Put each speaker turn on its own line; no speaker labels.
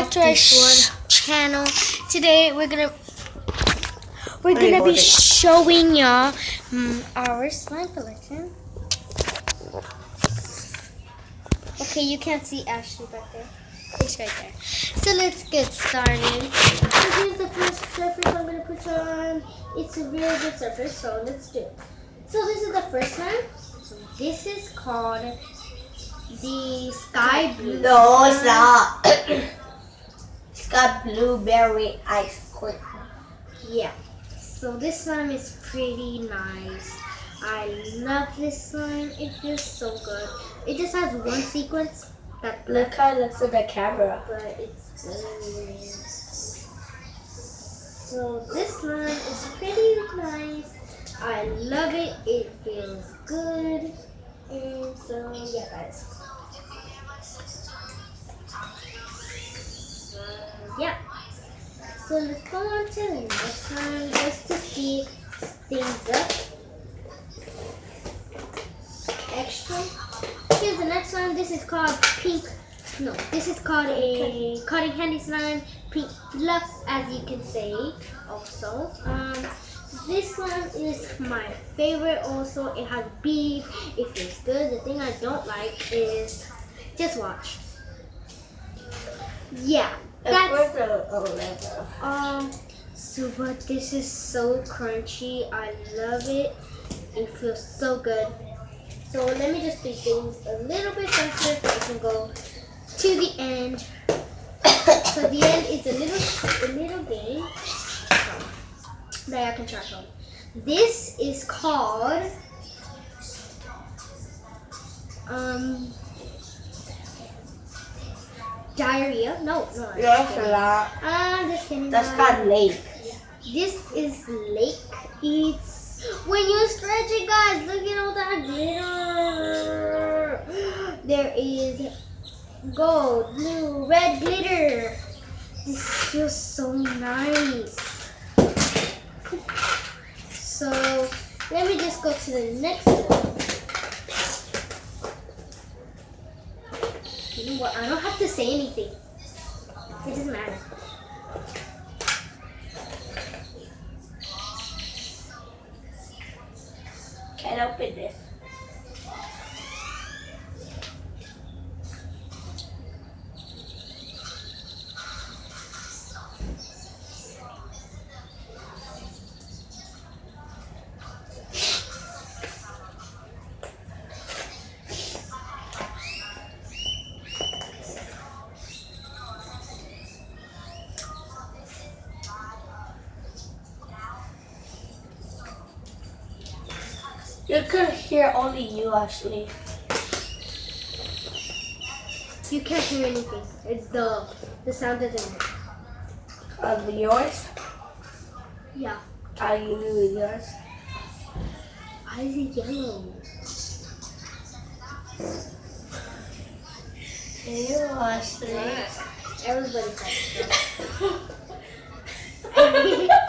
back to our channel. Today we're gonna we're gonna be showing y'all um, our slime collection. Okay, you can't see Ashley back there. It's right there. So let's get started. So here's the first surface I'm gonna put on. It's a really good surface, so let's do it. So this is the first one. So this is called the sky blue.
No, it's not. got blueberry ice cream.
Yeah. So this slime is pretty nice. I love this slime. It feels so good. It just has one sequence that
Look how it looks at the camera.
but it's weird. So this slime is pretty nice. I love it. It feels good. And so yeah guys. Yeah. So let's go on to the next one just to speed things up. Extra. Here's the next one. This is called pink. No, this is called a cotton candy slime. Pink fluff, as you can say. Also, um, this one is my favorite. Also, it has beef. It feels good. The thing I don't like is just watch. Yeah, that's
leather?
um, so but this is so crunchy. I love it. It feels so good. So let me just do things a little bit faster so I can go to the end. so the end is a little a little game that I can track on. This is called um diarrhea. No, no.
Yes, a lot.
I'm just kidding.
That's got lake.
This is lake. It's when you stretch it, guys. Look at all that glitter. There is gold, blue, red glitter. This feels so nice. So let me just go to the next one. What? I don't have to say anything. It doesn't matter.
Can't open this. You could hear only you, Ashley.
You can't hear anything. It's the the sound doesn't work.
Of yours?
Yeah.
Are you yours?
Is it yellow?
You, Ashley.
Everybody says so.